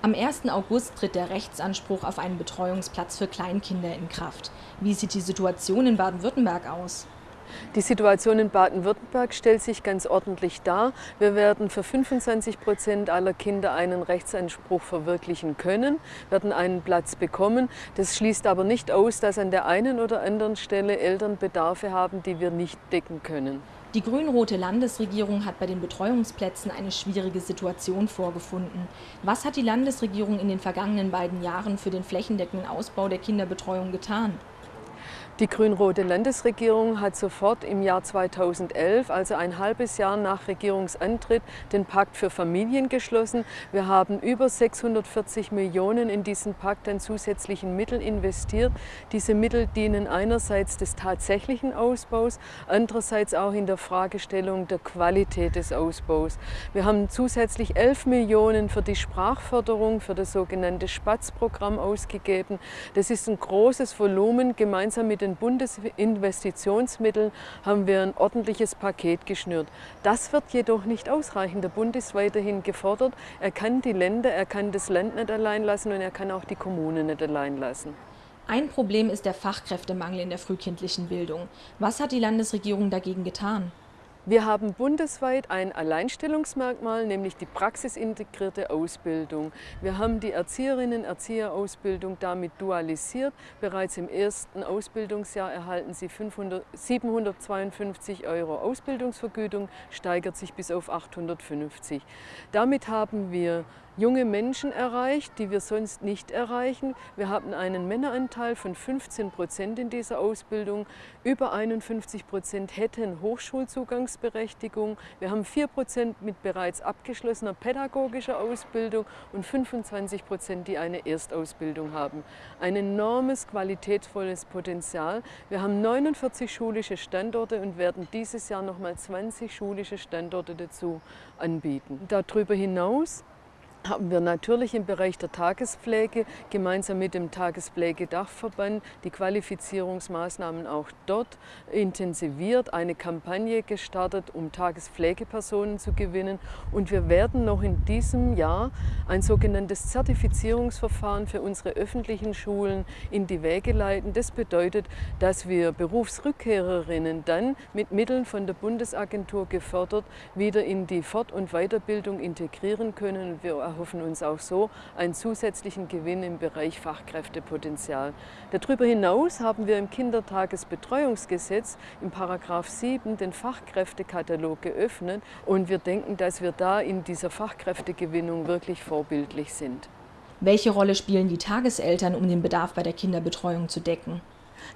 Am 1. August tritt der Rechtsanspruch auf einen Betreuungsplatz für Kleinkinder in Kraft. Wie sieht die Situation in Baden-Württemberg aus? Die Situation in Baden-Württemberg stellt sich ganz ordentlich dar. Wir werden für 25 Prozent aller Kinder einen Rechtsanspruch verwirklichen können, werden einen Platz bekommen. Das schließt aber nicht aus, dass an der einen oder anderen Stelle Eltern Bedarfe haben, die wir nicht decken können. Die grün-rote Landesregierung hat bei den Betreuungsplätzen eine schwierige Situation vorgefunden. Was hat die Landesregierung in den vergangenen beiden Jahren für den flächendeckenden Ausbau der Kinderbetreuung getan? Die grün-rote Landesregierung hat sofort im Jahr 2011, also ein halbes Jahr nach Regierungsantritt, den Pakt für Familien geschlossen. Wir haben über 640 Millionen in diesen Pakt an zusätzlichen Mitteln investiert. Diese Mittel dienen einerseits des tatsächlichen Ausbaus, andererseits auch in der Fragestellung der Qualität des Ausbaus. Wir haben zusätzlich 11 Millionen für die Sprachförderung, für das sogenannte Spatz-Programm ausgegeben. Das ist ein großes Volumen gemeinsam mit den den Bundesinvestitionsmitteln haben wir ein ordentliches Paket geschnürt. Das wird jedoch nicht ausreichen. Der Bund ist weiterhin gefordert. Er kann die Länder, er kann das Land nicht allein lassen und er kann auch die Kommunen nicht allein lassen. Ein Problem ist der Fachkräftemangel in der frühkindlichen Bildung. Was hat die Landesregierung dagegen getan? Wir haben bundesweit ein Alleinstellungsmerkmal, nämlich die praxisintegrierte Ausbildung. Wir haben die Erzieherinnen-Erzieherausbildung damit dualisiert. Bereits im ersten Ausbildungsjahr erhalten sie 500, 752 Euro Ausbildungsvergütung, steigert sich bis auf 850. Damit haben wir junge Menschen erreicht, die wir sonst nicht erreichen. Wir haben einen Männeranteil von 15 Prozent in dieser Ausbildung. Über 51 Prozent hätten Hochschulzugangsberechtigung. Wir haben 4 Prozent mit bereits abgeschlossener pädagogischer Ausbildung und 25 Prozent, die eine Erstausbildung haben. Ein enormes qualitätsvolles Potenzial. Wir haben 49 schulische Standorte und werden dieses Jahr nochmal 20 schulische Standorte dazu anbieten. Darüber hinaus haben wir natürlich im Bereich der Tagespflege gemeinsam mit dem Tagespflegedachverband die Qualifizierungsmaßnahmen auch dort intensiviert, eine Kampagne gestartet, um Tagespflegepersonen zu gewinnen. Und wir werden noch in diesem Jahr ein sogenanntes Zertifizierungsverfahren für unsere öffentlichen Schulen in die Wege leiten. Das bedeutet, dass wir Berufsrückkehrerinnen dann mit Mitteln von der Bundesagentur gefördert wieder in die Fort- und Weiterbildung integrieren können. Wir erhoffen uns auch so einen zusätzlichen Gewinn im Bereich Fachkräftepotenzial. Darüber hinaus haben wir im Kindertagesbetreuungsgesetz im Paragraph 7 den Fachkräftekatalog geöffnet und wir denken, dass wir da in dieser Fachkräftegewinnung wirklich vorbildlich sind. Welche Rolle spielen die Tageseltern, um den Bedarf bei der Kinderbetreuung zu decken?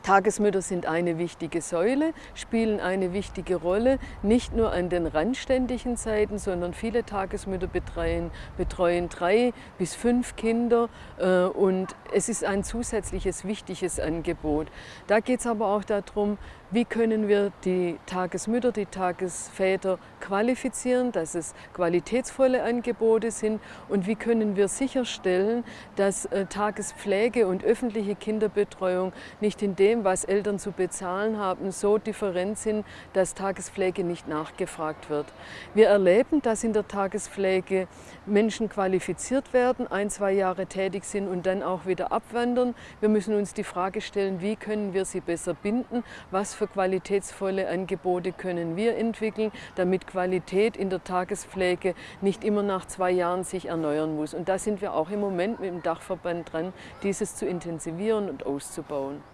Tagesmütter sind eine wichtige Säule, spielen eine wichtige Rolle, nicht nur an den randständigen Zeiten, sondern viele Tagesmütter betreuen, betreuen drei bis fünf Kinder äh, und es ist ein zusätzliches wichtiges Angebot. Da geht es aber auch darum, wie können wir die Tagesmütter, die Tagesväter qualifizieren, dass es qualitätsvolle Angebote sind und wie können wir sicherstellen, dass äh, Tagespflege und öffentliche Kinderbetreuung nicht in dem, was Eltern zu bezahlen haben, so different sind, dass Tagespflege nicht nachgefragt wird. Wir erleben, dass in der Tagespflege Menschen qualifiziert werden, ein, zwei Jahre tätig sind und dann auch wieder abwandern. Wir müssen uns die Frage stellen, wie können wir sie besser binden, was für qualitätsvolle Angebote können wir entwickeln, damit Qualität in der Tagespflege nicht immer nach zwei Jahren sich erneuern muss. Und da sind wir auch im Moment mit dem Dachverband dran, dieses zu intensivieren und auszubauen.